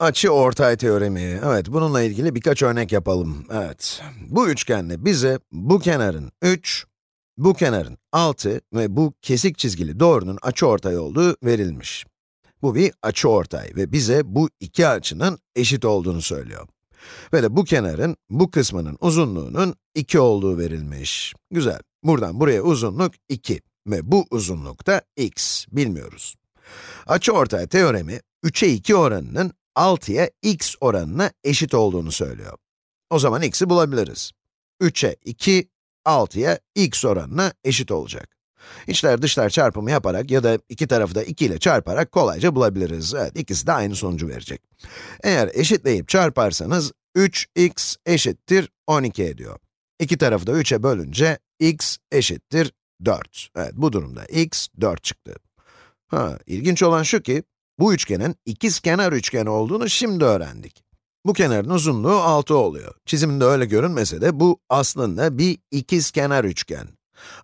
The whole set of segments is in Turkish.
Açı ortay teoremi. Evet, bununla ilgili birkaç örnek yapalım. Evet, bu üçgende bize bu kenarın 3, bu kenarın 6 ve bu kesik çizgili doğrunun açıortay olduğu verilmiş. Bu bir açıortay ve bize bu iki açının eşit olduğunu söylüyor. Ve de bu kenarın, bu kısmının uzunluğunun 2 olduğu verilmiş. Güzel. Buradan buraya uzunluk 2 ve bu uzunluk da x, bilmiyoruz. Açıortay teoremi, 3'e 2 oranının 6'ya x oranına eşit olduğunu söylüyor. O zaman x'i bulabiliriz. 3'e 2, 6'ya x oranına eşit olacak. İçler dışlar çarpımı yaparak ya da iki tarafı da 2 ile çarparak kolayca bulabiliriz. Evet, ikisi de aynı sonucu verecek. Eğer eşitleyip çarparsanız, 3x eşittir 12 ediyor. İki tarafı da 3'e bölünce, x eşittir 4. Evet, bu durumda x 4 çıktı. Ha, ilginç olan şu ki, bu üçgenin ikizkenar üçgen olduğunu şimdi öğrendik. Bu kenarın uzunluğu 6 oluyor. Çiziminde öyle görünmese de bu aslında bir ikizkenar üçgen.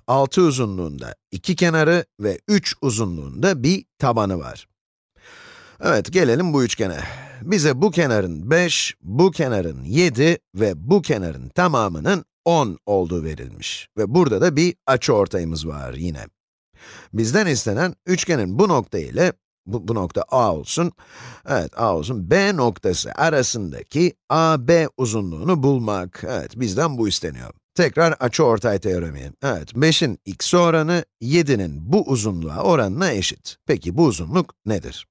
6 uzunluğunda iki kenarı ve 3 uzunluğunda bir tabanı var. Evet, gelelim bu üçgene. Bize bu kenarın 5, bu kenarın 7 ve bu kenarın tamamının 10 olduğu verilmiş. Ve burada da bir açıortayımız var yine. Bizden istenen üçgenin bu nokta ile, bu, bu nokta A olsun, evet A olsun, B noktası arasındaki AB uzunluğunu bulmak. Evet, bizden bu isteniyor. Tekrar açıortay teoremi. Evet, 5'in x oranı 7'nin bu uzunluğa oranına eşit. Peki bu uzunluk nedir?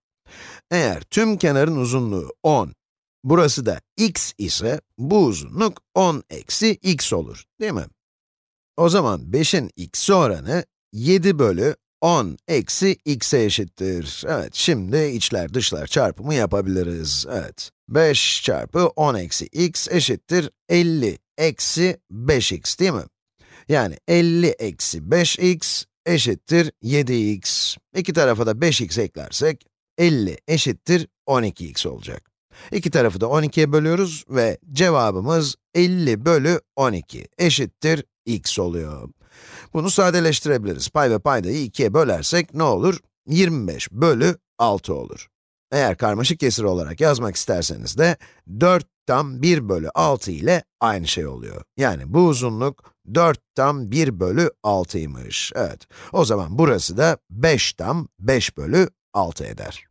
Eğer tüm kenarın uzunluğu 10, burası da x ise, bu uzunluk 10 eksi x olur, değil mi? O zaman 5'in x oranı 7 bölü 10 eksi x'e eşittir. Evet, şimdi içler dışlar çarpımı yapabiliriz. Evet, 5 çarpı 10 eksi x eşittir 50 eksi 5x değil mi? Yani 50 eksi 5x eşittir 7x. İki tarafa da 5x eklersek, 50 eşittir 12x olacak. İki tarafı da 12'ye bölüyoruz ve cevabımız 50 bölü 12 eşittir x oluyor. Bunu sadeleştirebiliriz. Pay ve paydayı 2'ye bölersek ne olur? 25 bölü 6 olur. Eğer karmaşık kesir olarak yazmak isterseniz de 4 tam 1 bölü 6 ile aynı şey oluyor. Yani bu uzunluk 4 tam 1 bölü 6'ymış. Evet, o zaman burası da 5 tam 5 bölü 6 eder.